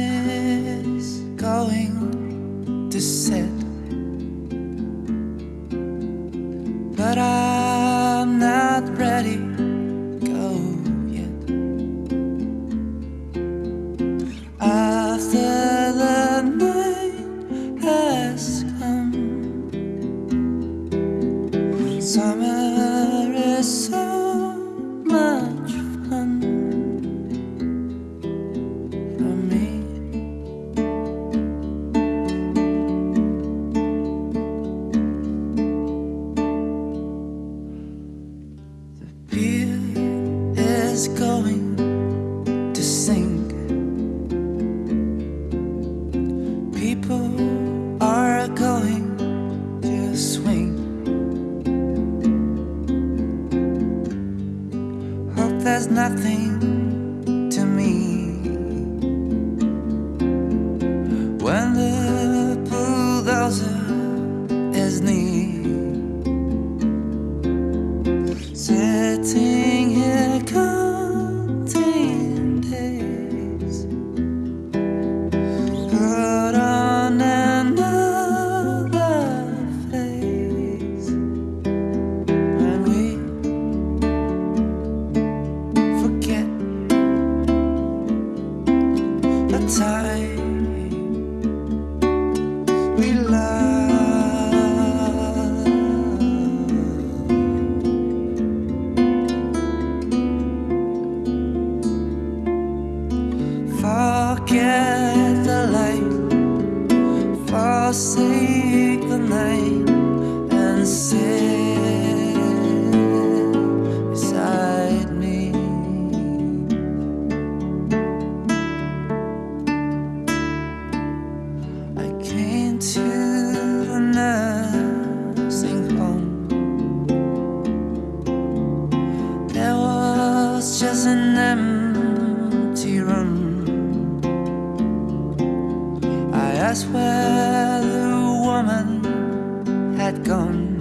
is going to set. But I'm not ready people are going to swing. Hope there's nothing. forget. That's where the woman had gone.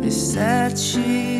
They said she